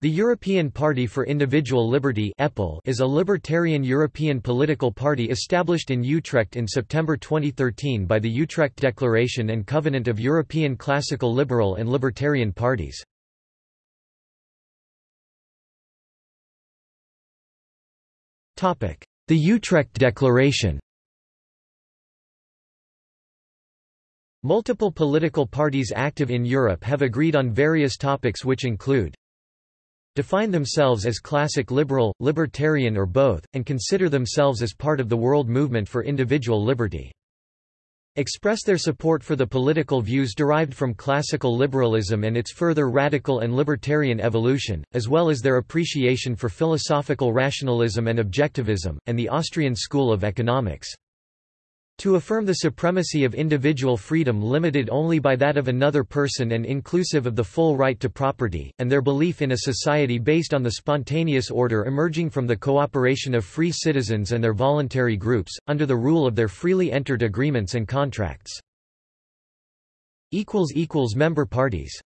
The European Party for Individual Liberty is a libertarian European political party established in Utrecht in September 2013 by the Utrecht Declaration and Covenant of European Classical Liberal and Libertarian Parties. The Utrecht Declaration Multiple political parties active in Europe have agreed on various topics which include define themselves as classic liberal, libertarian or both, and consider themselves as part of the world movement for individual liberty. Express their support for the political views derived from classical liberalism and its further radical and libertarian evolution, as well as their appreciation for philosophical rationalism and objectivism, and the Austrian school of economics. To affirm the supremacy of individual freedom limited only by that of another person and inclusive of the full right to property, and their belief in a society based on the spontaneous order emerging from the cooperation of free citizens and their voluntary groups, under the rule of their freely entered agreements and contracts. Member parties